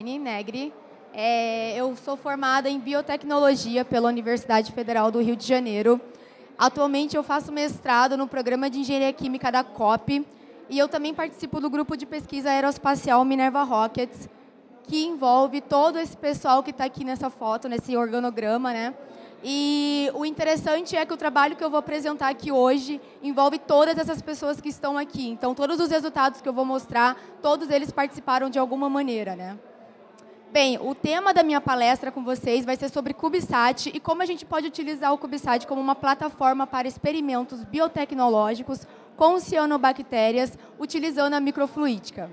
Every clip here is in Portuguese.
Negri. É, eu sou formada em biotecnologia pela Universidade Federal do Rio de Janeiro. Atualmente eu faço mestrado no programa de engenharia química da COP e eu também participo do grupo de pesquisa aeroespacial Minerva Rockets, que envolve todo esse pessoal que está aqui nessa foto, nesse organograma, né? E o interessante é que o trabalho que eu vou apresentar aqui hoje envolve todas essas pessoas que estão aqui. Então, todos os resultados que eu vou mostrar, todos eles participaram de alguma maneira, né? Bem, o tema da minha palestra com vocês vai ser sobre CubeSat e como a gente pode utilizar o CubeSat como uma plataforma para experimentos biotecnológicos com cianobactérias, utilizando a microfluídica.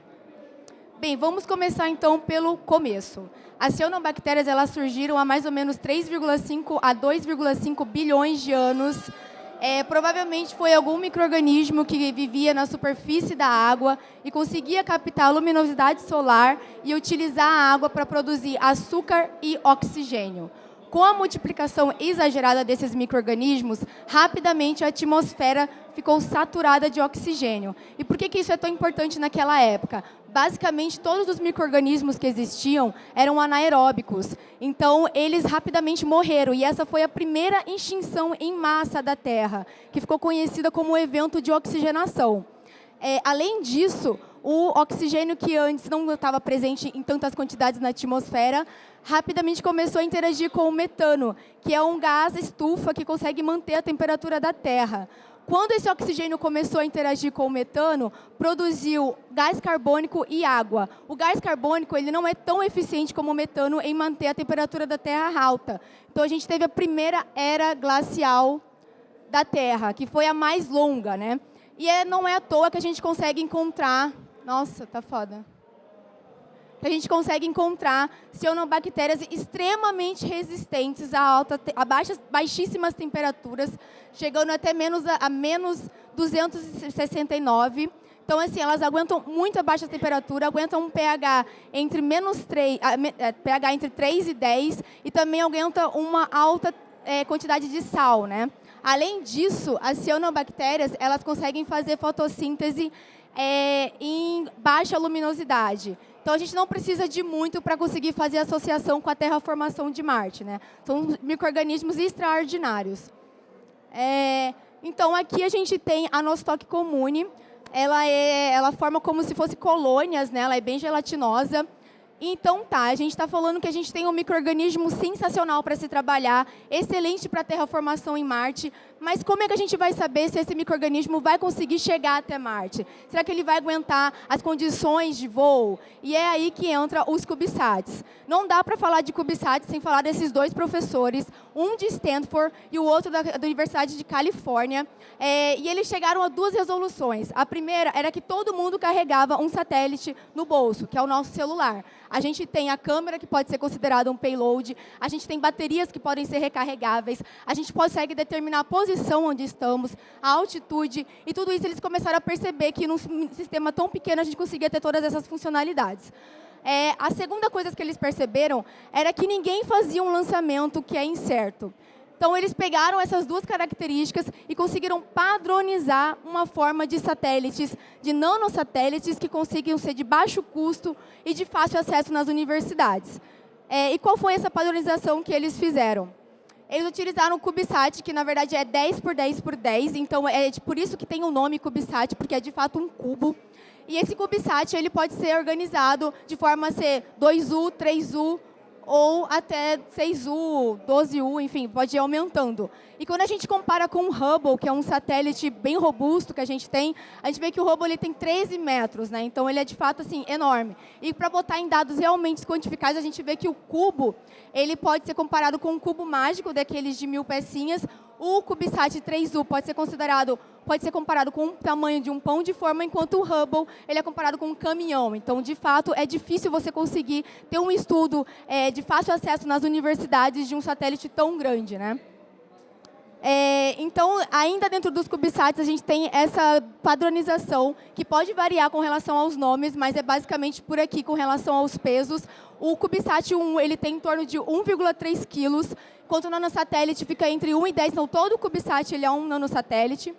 Bem, vamos começar então pelo começo. As cianobactérias elas surgiram há mais ou menos 3,5 a 2,5 bilhões de anos é, provavelmente foi algum microorganismo que vivia na superfície da água e conseguia captar a luminosidade solar e utilizar a água para produzir açúcar e oxigênio. Com a multiplicação exagerada desses micro-organismos, rapidamente a atmosfera ficou saturada de oxigênio. E por que, que isso é tão importante naquela época? Basicamente, todos os micro-organismos que existiam eram anaeróbicos. Então, eles rapidamente morreram. E essa foi a primeira extinção em massa da Terra, que ficou conhecida como o evento de oxigenação. É, além disso, o oxigênio que antes não estava presente em tantas quantidades na atmosfera, rapidamente começou a interagir com o metano, que é um gás estufa que consegue manter a temperatura da Terra. Quando esse oxigênio começou a interagir com o metano, produziu gás carbônico e água. O gás carbônico ele não é tão eficiente como o metano em manter a temperatura da Terra alta. Então, a gente teve a primeira era glacial da Terra, que foi a mais longa. Né? E é, não é à toa que a gente consegue encontrar nossa, tá foda. A gente consegue encontrar cianobactérias extremamente resistentes a, alta, a baixas, baixíssimas temperaturas, chegando até menos a, menos 269. Então, assim, elas aguentam muito a baixa temperatura, aguentam um pH entre menos 3, pH entre 3 e 10 e também aguentam uma alta é, quantidade de sal, né? Além disso, as cianobactérias, elas conseguem fazer fotossíntese é, em baixa luminosidade. Então, a gente não precisa de muito para conseguir fazer associação com a terraformação de Marte. Né? São micro-organismos extraordinários. É, então, aqui a gente tem a Nostoc comune. Ela, é, ela forma como se fosse colônias, né? ela é bem gelatinosa. Então tá, a gente está falando que a gente tem um microorganismo sensacional para se trabalhar, excelente para terraformação em Marte, mas como é que a gente vai saber se esse microorganismo vai conseguir chegar até Marte? Será que ele vai aguentar as condições de voo? E é aí que entra os CubeSats. Não dá para falar de CubeSats sem falar desses dois professores, um de Stanford e o outro da, da Universidade de Califórnia. É, e eles chegaram a duas resoluções. A primeira era que todo mundo carregava um satélite no bolso, que é o nosso celular. A gente tem a câmera, que pode ser considerada um payload, a gente tem baterias que podem ser recarregáveis, a gente consegue determinar a posição onde estamos, a altitude, e tudo isso eles começaram a perceber que num sistema tão pequeno a gente conseguia ter todas essas funcionalidades. É, a segunda coisa que eles perceberam era que ninguém fazia um lançamento que é incerto. Então, eles pegaram essas duas características e conseguiram padronizar uma forma de satélites, de nanosatélites, que conseguiam ser de baixo custo e de fácil acesso nas universidades. É, e qual foi essa padronização que eles fizeram? Eles utilizaram o CubeSat, que na verdade é 10 por 10 por 10, então é por isso que tem o nome CubeSat, porque é de fato um cubo. E esse CubeSat ele pode ser organizado de forma a ser 2U, 3U, ou até 6U, 12U, enfim, pode ir aumentando. E quando a gente compara com o Hubble, que é um satélite bem robusto que a gente tem, a gente vê que o Hubble ele tem 13 metros, né? então ele é de fato assim, enorme. E para botar em dados realmente quantificáveis, a gente vê que o cubo ele pode ser comparado com um cubo mágico, daqueles de mil pecinhas, o CubeSat 3U pode ser considerado, pode ser comparado com o tamanho de um pão de forma, enquanto o Hubble ele é comparado com um caminhão. Então, de fato, é difícil você conseguir ter um estudo é, de fácil acesso nas universidades de um satélite tão grande, né? É, então, ainda dentro dos CubeSats, a gente tem essa padronização, que pode variar com relação aos nomes, mas é basicamente por aqui com relação aos pesos. O CubeSat 1 ele tem em torno de 1,3 quilos, enquanto o nanosatélite fica entre 1 e 10. Então, todo o CubeSat ele é um nanosatélite.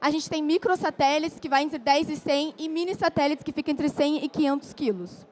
A gente tem microsatélites, que vai entre 10 e 100, e mini satélites, que fica entre 100 e 500 quilos.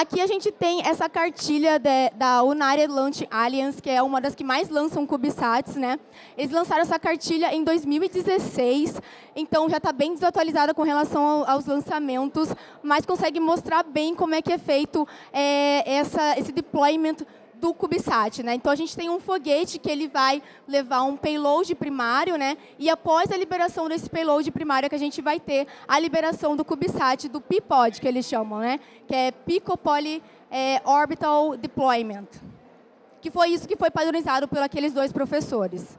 Aqui a gente tem essa cartilha de, da United Launch Alliance, que é uma das que mais lançam CubeSats. Né? Eles lançaram essa cartilha em 2016, então já está bem desatualizada com relação ao, aos lançamentos, mas consegue mostrar bem como é que é feito é, essa, esse deployment do CubeSat. Né? Então, a gente tem um foguete que ele vai levar um payload primário, né? e após a liberação desse payload primário, é que a gente vai ter a liberação do CubeSat, do PIPOD, que eles chamam, né? que é Pico Poly é, Orbital Deployment, que foi isso que foi padronizado por aqueles dois professores.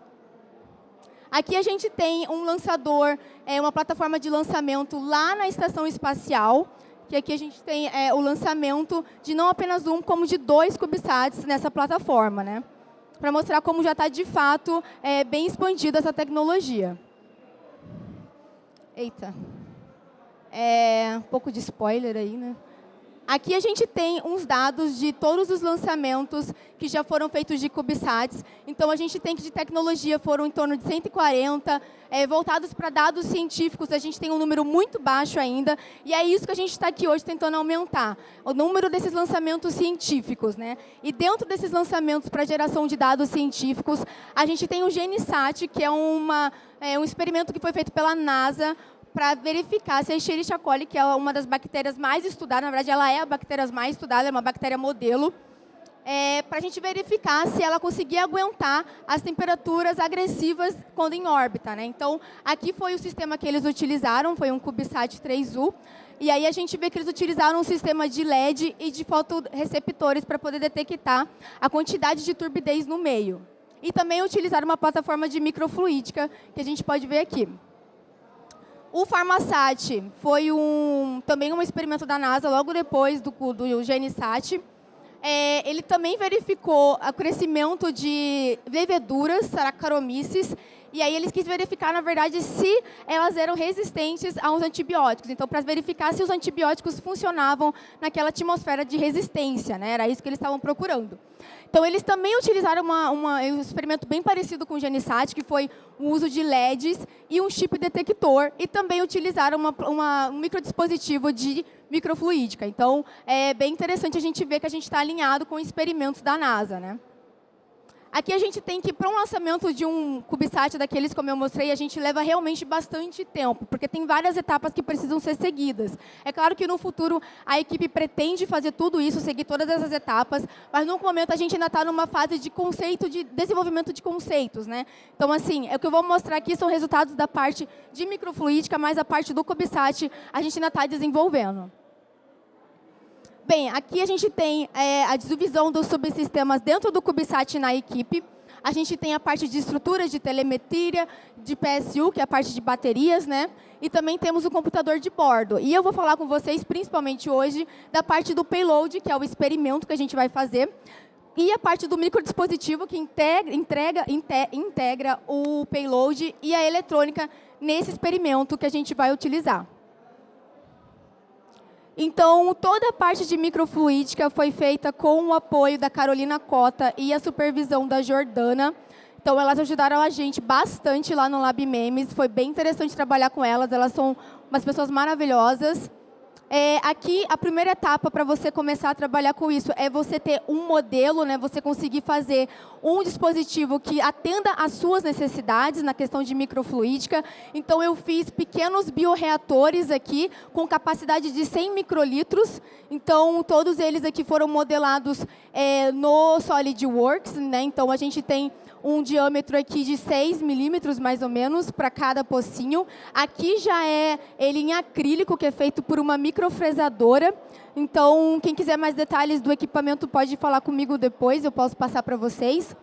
Aqui a gente tem um lançador, é, uma plataforma de lançamento lá na estação espacial, que aqui a gente tem é, o lançamento de não apenas um, como de dois CubeSats nessa plataforma, né? para mostrar como já está, de fato, é, bem expandida essa tecnologia. Eita. É, um pouco de spoiler aí, né? Aqui a gente tem uns dados de todos os lançamentos que já foram feitos de CubeSats. Então, a gente tem que de tecnologia foram em torno de 140, é, voltados para dados científicos, a gente tem um número muito baixo ainda, e é isso que a gente está aqui hoje tentando aumentar, o número desses lançamentos científicos. Né? E dentro desses lançamentos para geração de dados científicos, a gente tem o GeneSat, que é, uma, é um experimento que foi feito pela NASA, para verificar se a Escherichia coli, que é uma das bactérias mais estudadas, na verdade, ela é a bactéria mais estudada, é uma bactéria modelo, é, para a gente verificar se ela conseguia aguentar as temperaturas agressivas quando em órbita. Né? Então, aqui foi o sistema que eles utilizaram, foi um CubeSat 3U, e aí a gente vê que eles utilizaram um sistema de LED e de fotoreceptores para poder detectar a quantidade de turbidez no meio. E também utilizaram uma plataforma de microfluídica, que a gente pode ver aqui. O Farmasat foi um, também um experimento da NASA, logo depois do, do GNSAT. É, ele também verificou o crescimento de leveduras, Saccharomyces, e aí eles quis verificar, na verdade, se elas eram resistentes aos antibióticos. Então, para verificar se os antibióticos funcionavam naquela atmosfera de resistência, né? era isso que eles estavam procurando. Então, eles também utilizaram uma, uma, um experimento bem parecido com o GeneSat, que foi o uso de LEDs e um chip detector, e também utilizaram uma, um microdispositivo de microfluídica. Então, é bem interessante a gente ver que a gente está alinhado com experimentos da NASA. Né? Aqui a gente tem que, para um lançamento de um CubeSat daqueles, como eu mostrei, a gente leva realmente bastante tempo, porque tem várias etapas que precisam ser seguidas. É claro que no futuro a equipe pretende fazer tudo isso, seguir todas essas etapas, mas no momento a gente ainda está numa fase de conceito, de desenvolvimento de conceitos. Né? Então, assim, é o que eu vou mostrar aqui são resultados da parte de microfluídica, mas a parte do CubeSat a gente ainda está desenvolvendo. Bem, aqui a gente tem é, a divisão dos subsistemas dentro do CubeSat na equipe. A gente tem a parte de estruturas de telemetria, de PSU, que é a parte de baterias, né? E também temos o computador de bordo. E eu vou falar com vocês, principalmente hoje, da parte do payload, que é o experimento que a gente vai fazer, e a parte do microdispositivo, que integra, entrega, integra o payload e a eletrônica nesse experimento que a gente vai utilizar. Então, toda a parte de microfluídica foi feita com o apoio da Carolina Cota e a supervisão da Jordana. Então, elas ajudaram a gente bastante lá no Lab Memes. Foi bem interessante trabalhar com elas. Elas são umas pessoas maravilhosas. É, aqui, a primeira etapa para você começar a trabalhar com isso é você ter um modelo, né, você conseguir fazer um dispositivo que atenda às suas necessidades na questão de microfluídica. Então, eu fiz pequenos bioreatores aqui com capacidade de 100 microlitros. Então, todos eles aqui foram modelados é, no SolidWorks. Né? Então, a gente tem um diâmetro aqui de 6 milímetros, mais ou menos, para cada pocinho. Aqui já é ele em acrílico, que é feito por uma microfresadora. Então, quem quiser mais detalhes do equipamento pode falar comigo depois, eu posso passar para vocês.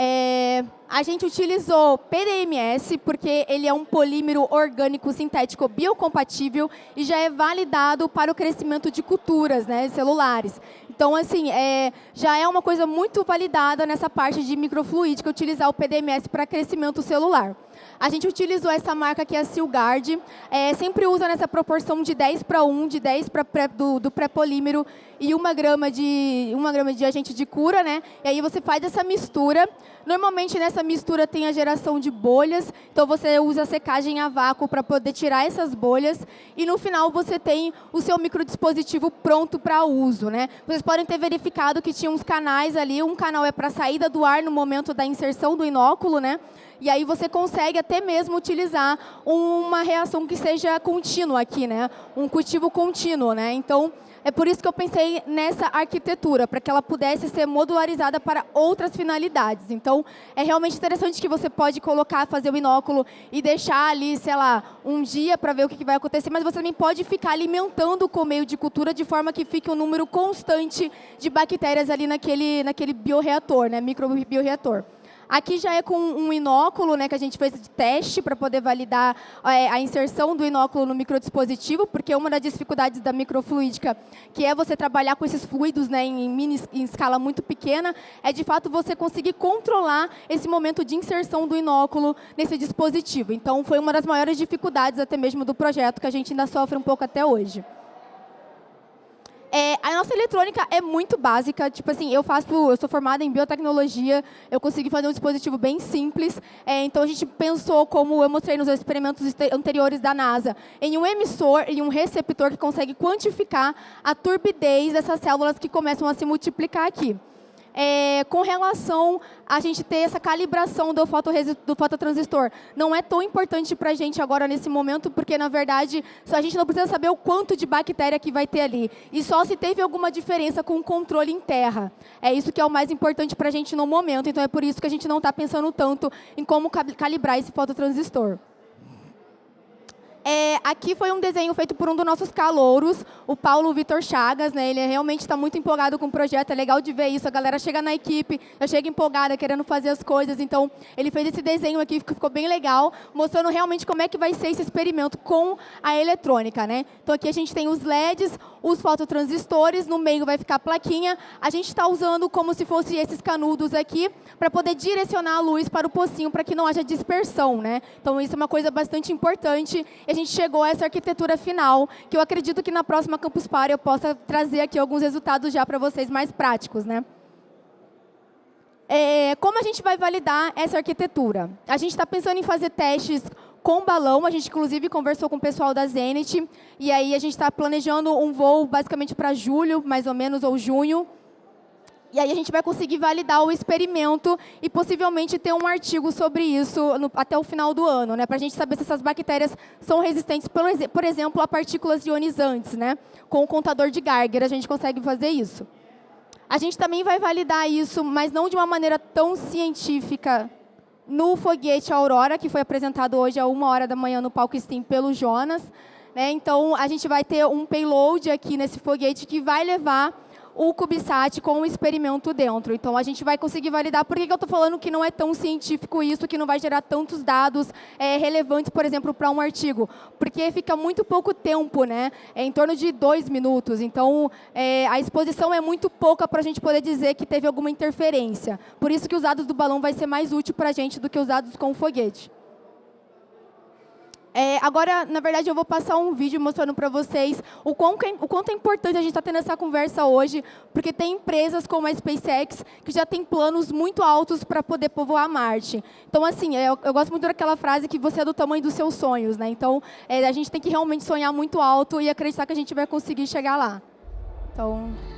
É, a gente utilizou PDMS porque ele é um polímero orgânico sintético biocompatível e já é validado para o crescimento de culturas né, celulares. Então, assim, é, já é uma coisa muito validada nessa parte de microfluídica utilizar o PDMS para crescimento celular. A gente utilizou essa marca aqui, a Silgard, é, sempre usa nessa proporção de 10 para 1, de 10 pra pré, do, do pré-polímero e uma grama, de, uma grama de agente de cura, né? E aí você faz essa mistura. Normalmente nessa mistura tem a geração de bolhas, então você usa a secagem a vácuo para poder tirar essas bolhas e no final você tem o seu microdispositivo pronto para uso, né? Vocês podem ter verificado que tinha uns canais ali, um canal é para saída do ar no momento da inserção do inóculo, né? E aí você consegue até mesmo utilizar uma reação que seja contínua aqui, né? Um cultivo contínuo, né? Então, é por isso que eu pensei nessa arquitetura, para que ela pudesse ser modularizada para outras finalidades. Então, é realmente interessante que você pode colocar, fazer o binóculo e deixar ali, sei lá, um dia para ver o que vai acontecer, mas você também pode ficar alimentando com o meio de cultura de forma que fique um número constante de bactérias ali naquele, naquele bioreator, né, microbioreator. Aqui já é com um inóculo, né, que a gente fez de teste para poder validar é, a inserção do inóculo no microdispositivo, porque uma das dificuldades da microfluídica, que é você trabalhar com esses fluidos né, em, mini, em escala muito pequena, é de fato você conseguir controlar esse momento de inserção do inóculo nesse dispositivo. Então, foi uma das maiores dificuldades até mesmo do projeto, que a gente ainda sofre um pouco até hoje. É, a nossa eletrônica é muito básica, tipo assim, eu faço, eu sou formada em biotecnologia, eu consegui fazer um dispositivo bem simples, é, então a gente pensou, como eu mostrei nos experimentos anteriores da NASA, em um emissor e um receptor que consegue quantificar a turbidez dessas células que começam a se multiplicar aqui é, com relação a gente ter essa calibração do, do fototransistor. Não é tão importante para a gente agora nesse momento, porque, na verdade, a gente não precisa saber o quanto de bactéria que vai ter ali. E só se teve alguma diferença com o controle em terra. É isso que é o mais importante para a gente no momento. Então, é por isso que a gente não está pensando tanto em como calibrar esse fototransistor. É, aqui foi um desenho feito por um dos nossos calouros, o Paulo Vitor Chagas. Né? Ele realmente está muito empolgado com o projeto, é legal de ver isso. A galera chega na equipe, já chega empolgada, querendo fazer as coisas. Então, ele fez esse desenho aqui, que ficou bem legal, mostrando realmente como é que vai ser esse experimento com a eletrônica. Né? Então, aqui a gente tem os LEDs, os fototransistores, no meio vai ficar a plaquinha. A gente está usando como se fossem esses canudos aqui, para poder direcionar a luz para o pocinho, para que não haja dispersão. Né? Então, isso é uma coisa bastante importante. E a gente chegou a essa arquitetura final, que eu acredito que na próxima Campus Party eu possa trazer aqui alguns resultados já para vocês mais práticos. Né? É, como a gente vai validar essa arquitetura? A gente está pensando em fazer testes com balão, a gente inclusive conversou com o pessoal da Zenit, e aí a gente está planejando um voo basicamente para julho, mais ou menos, ou junho, e aí a gente vai conseguir validar o experimento e possivelmente ter um artigo sobre isso no, até o final do ano, né? Para a gente saber se essas bactérias são resistentes, por, por, exemplo, a partículas ionizantes, né? Com o contador de Geiger a gente consegue fazer isso. A gente também vai validar isso, mas não de uma maneira tão científica no foguete Aurora, que foi apresentado hoje a uma hora da manhã no palco Steam pelo Jonas. Né? Então, a gente vai ter um payload aqui nesse foguete que vai levar o CubeSat com o experimento dentro. Então, a gente vai conseguir validar. Por que, que eu estou falando que não é tão científico isso, que não vai gerar tantos dados é, relevantes, por exemplo, para um artigo? Porque fica muito pouco tempo, né? É em torno de dois minutos. Então, é, a exposição é muito pouca para a gente poder dizer que teve alguma interferência. Por isso que os dados do balão vai ser mais útil para a gente do que os dados com o foguete. É, agora, na verdade, eu vou passar um vídeo mostrando para vocês o, quão, é, o quanto é importante a gente estar tá tendo essa conversa hoje, porque tem empresas como a SpaceX que já tem planos muito altos para poder povoar Marte. Então, assim, eu, eu, gosto muito daquela frase que você é do tamanho dos seus sonhos. Né? Então, é, a gente tem que realmente sonhar muito alto e acreditar que a gente vai conseguir chegar lá. Então...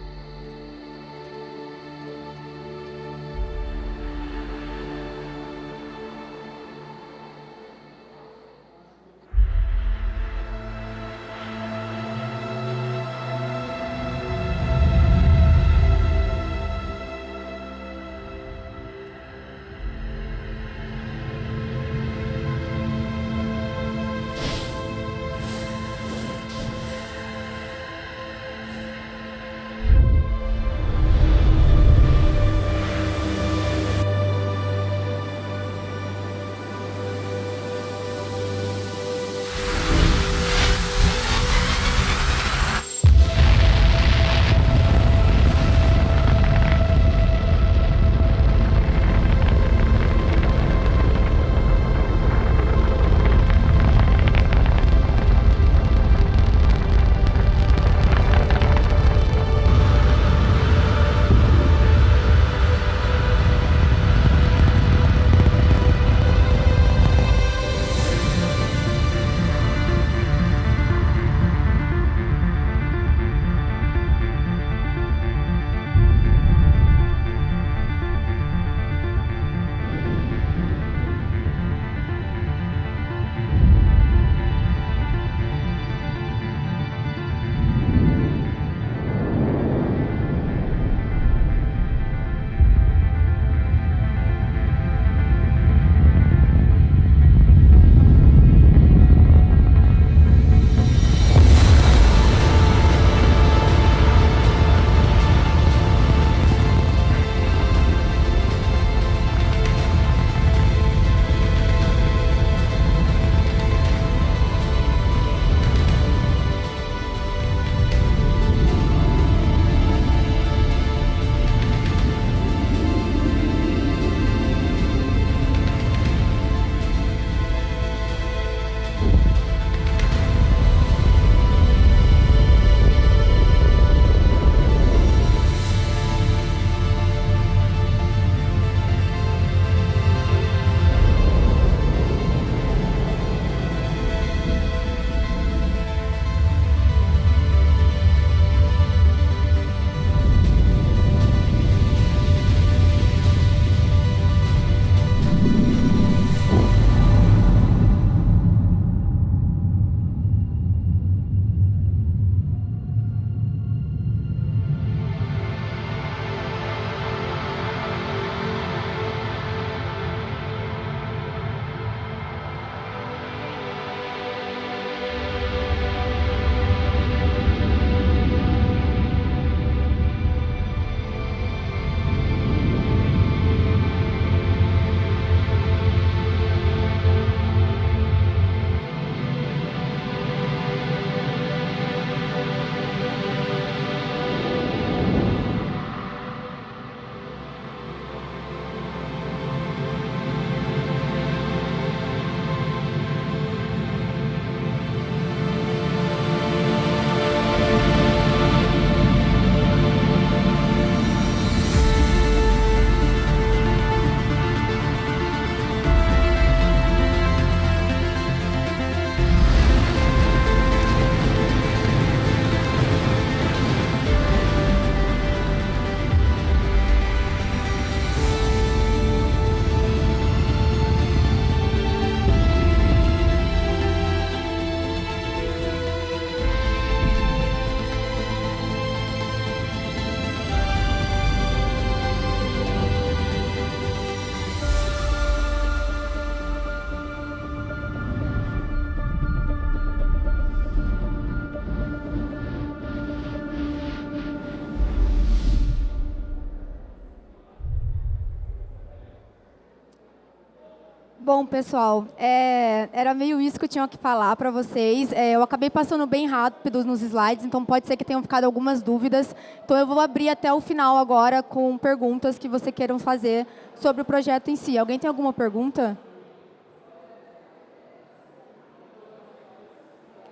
Bom, pessoal, é, era meio isso que eu tinha que falar para vocês. É, eu acabei passando bem rápido nos slides, então pode ser que tenham ficado algumas dúvidas. Então eu vou abrir até o final agora com perguntas que vocês queiram fazer sobre o projeto em si. Alguém tem alguma pergunta?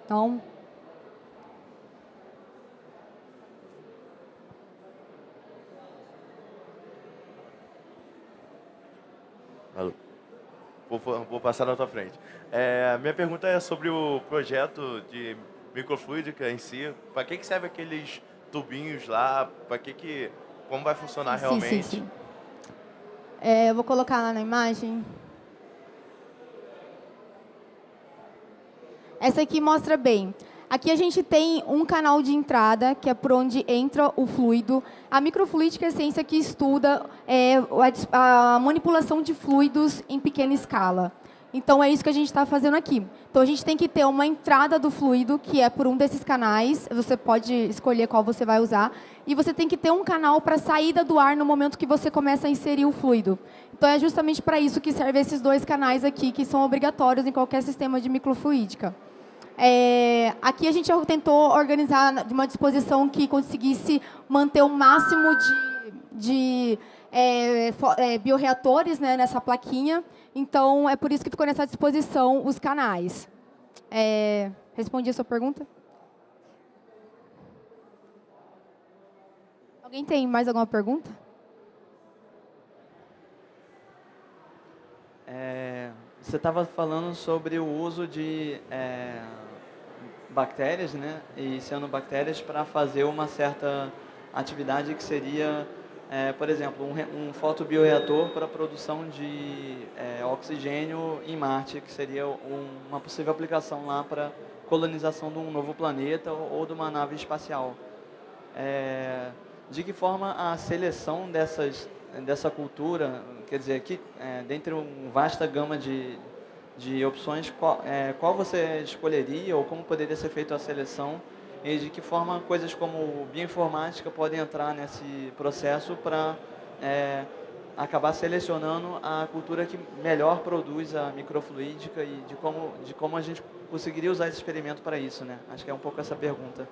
Não? Vou, vou passar na tua frente. É, minha pergunta é sobre o projeto de microfluídica em si. Para que, que serve aqueles tubinhos lá? Para que que... Como vai funcionar sim, realmente? Sim, sim. É, eu vou colocar lá na imagem. Essa aqui mostra bem. Aqui a gente tem um canal de entrada, que é por onde entra o fluido. A microfluídica é a ciência que estuda é, a manipulação de fluidos em pequena escala. Então, é isso que a gente está fazendo aqui. Então, a gente tem que ter uma entrada do fluido, que é por um desses canais. Você pode escolher qual você vai usar. E você tem que ter um canal para saída do ar no momento que você começa a inserir o fluido. Então, é justamente para isso que servem esses dois canais aqui, que são obrigatórios em qualquer sistema de microfluídica. É, aqui a gente tentou organizar de uma disposição que conseguisse manter o máximo de, de é, é, bioreatores né, nessa plaquinha. Então, é por isso que ficou nessa disposição os canais. É, respondi a sua pergunta? Alguém tem mais alguma pergunta? É, você estava falando sobre o uso de é, bactérias né, e cianobactérias para fazer uma certa atividade que seria, é, por exemplo, um, um fotobioreator para produção de é, oxigênio em Marte, que seria um, uma possível aplicação lá para colonização de um novo planeta ou, ou de uma nave espacial. É, de que forma a seleção dessas, dessa cultura, quer dizer, que, é, dentre uma vasta gama de, de opções, qual, é, qual você escolheria ou como poderia ser feita a seleção e de que forma coisas como bioinformática podem entrar nesse processo para é, acabar selecionando a cultura que melhor produz a microfluídica e de como, de como a gente conseguiria usar esse experimento para isso, né? Acho que é um pouco essa pergunta.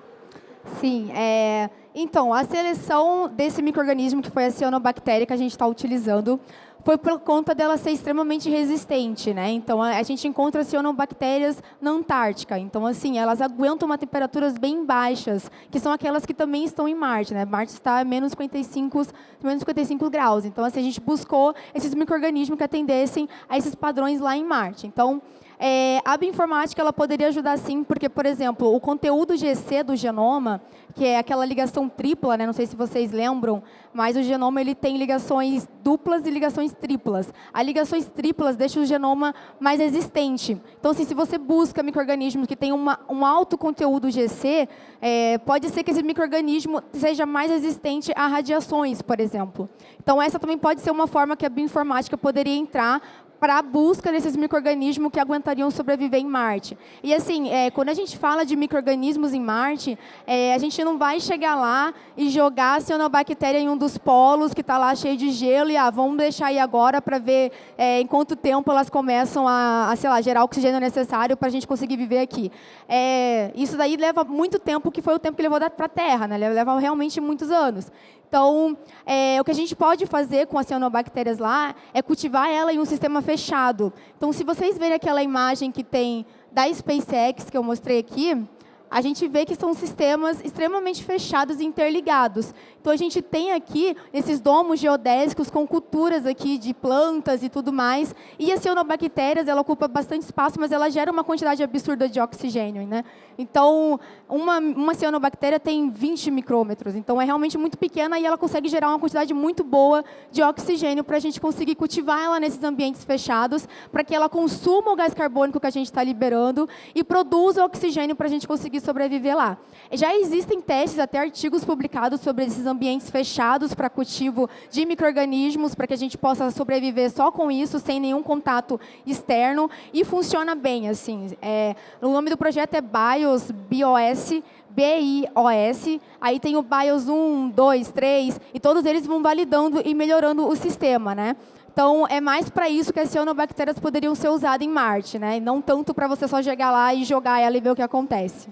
Sim, é, então, a seleção desse microorganismo que foi a cianobactéria que a gente está utilizando foi por conta dela ser extremamente resistente, né? Então, a, gente encontra cianobactérias na Antártica. Então, assim, elas aguentam uma temperaturas bem baixas, que são aquelas que também estão em Marte, né? Marte está a menos 55, menos 55 graus. Então, assim, a gente buscou esses microorganismos que atendessem a esses padrões lá em Marte. Então, é, a bioinformática ela poderia ajudar sim, porque, por exemplo, o conteúdo GC do genoma, que é aquela ligação tripla, né, não sei se vocês lembram, mas o genoma ele tem ligações duplas e ligações triplas. As ligações triplas deixam o genoma mais resistente. Então, assim, se você busca micro-organismos que uma, um alto conteúdo GC, é, pode ser que esse microorganismo seja mais resistente a radiações, por exemplo. Então, essa também pode ser uma forma que a bioinformática poderia entrar para a busca desses micro-organismos que aguentariam sobreviver em Marte. E assim, é, quando a gente fala de micro-organismos em Marte, é, a gente não vai chegar lá e jogar a cianobactéria em um dos polos que está lá cheio de gelo e ah, vamos deixar aí agora para ver é, em quanto tempo elas começam a, a sei lá, gerar o oxigênio necessário para a gente conseguir viver aqui. É, isso daí leva muito tempo, que foi o tempo que levou para a Terra, né? leva realmente muitos anos. Então, é, o que a gente pode fazer com as cianobactérias lá é cultivar ela em um sistema fechado. Então, se vocês verem aquela imagem que tem da SpaceX, que eu mostrei aqui, a gente vê que são sistemas extremamente fechados e interligados. Então, a gente tem aqui esses domos geodésicos com culturas aqui de plantas e tudo mais. E as cianobactérias, ela ocupa bastante espaço, mas ela gera uma quantidade absurda de oxigênio. Né? Então, uma, uma cianobactéria tem 20 micrômetros. Então, é realmente muito pequena e ela consegue gerar uma quantidade muito boa de oxigênio para a gente conseguir cultivar ela nesses ambientes fechados, para que ela consuma o gás carbônico que a gente está liberando e produza oxigênio para a gente conseguir sobreviver lá. Já existem testes, até artigos publicados sobre esses ambientes ambientes fechados para cultivo de micro-organismos, para que a gente possa sobreviver só com isso, sem nenhum contato externo, e funciona bem. assim. É, o nome do projeto é BIOS, BIOS, BIOS, aí tem o BIOS 1, 2, 3, e todos eles vão validando e melhorando o sistema. Né? Então, é mais para isso que as cianobactérias poderiam ser usadas em Marte, né? E não tanto para você só chegar lá e jogar ela e ver o que acontece.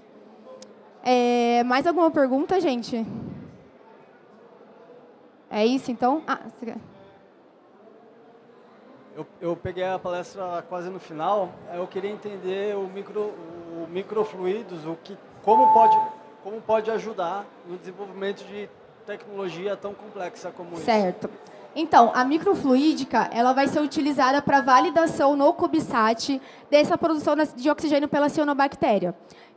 É, mais alguma pergunta, gente? É isso, então? Ah, você quer... Eu, eu, peguei a palestra quase no final. Eu queria entender o, micro, o microfluidos, o que, como, pode, como pode ajudar no desenvolvimento de tecnologia tão complexa como certo. isso. Certo. Então, a microfluídica ela vai ser utilizada para validação no CubeSat dessa produção de oxigênio pela cianobactéria.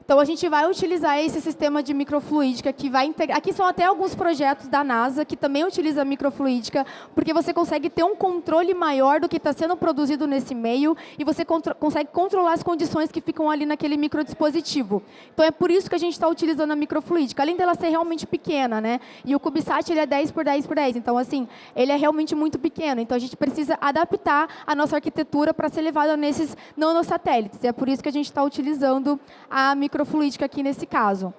Então, a gente vai utilizar esse sistema de microfluídica que vai integrar... Aqui são até alguns projetos da NASA que também utilizam microfluídica, porque você consegue ter um controle maior do que está sendo produzido nesse meio e você contro consegue controlar as condições que ficam ali naquele microdispositivo. Então, é por isso que a gente está utilizando a microfluídica, além dela ser realmente pequena, né? E o CubeSat ele é 10 por 10 por 10, então, assim, ele é realmente muito pequeno. Então, a gente precisa adaptar a nossa arquitetura para ser levada nesses nanosatélites. E é por isso que a gente está utilizando a microfluídica microfluídica aqui nesse caso.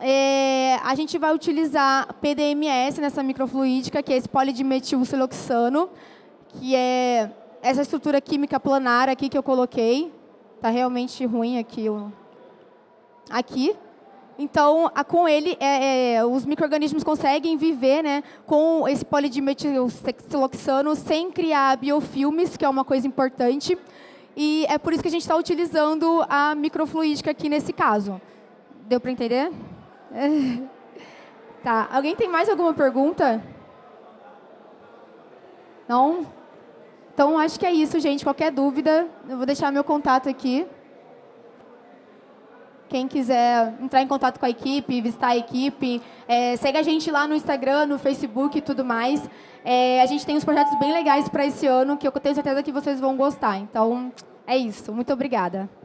É, a gente vai utilizar PDMS nessa microfluídica, que é esse polidimetilsiloxano, que é essa estrutura química planar aqui que eu coloquei. Está realmente ruim aqui. Aqui. Então, com ele, é, é, os micro-organismos conseguem viver né, com esse polidimetilsiloxano sem criar biofilmes, que é uma coisa importante. E é por isso que a gente está utilizando a microfluídica aqui nesse caso. Deu para entender? tá. Alguém tem mais alguma pergunta? Não? Então, acho que é isso, gente. Qualquer dúvida, eu vou deixar meu contato aqui. Quem quiser entrar em contato com a equipe, visitar a equipe, é, segue a gente lá no Instagram, no Facebook e tudo mais. É, a gente tem uns projetos bem legais para esse ano que eu tenho certeza que vocês vão gostar. Então, é isso. Muito obrigada.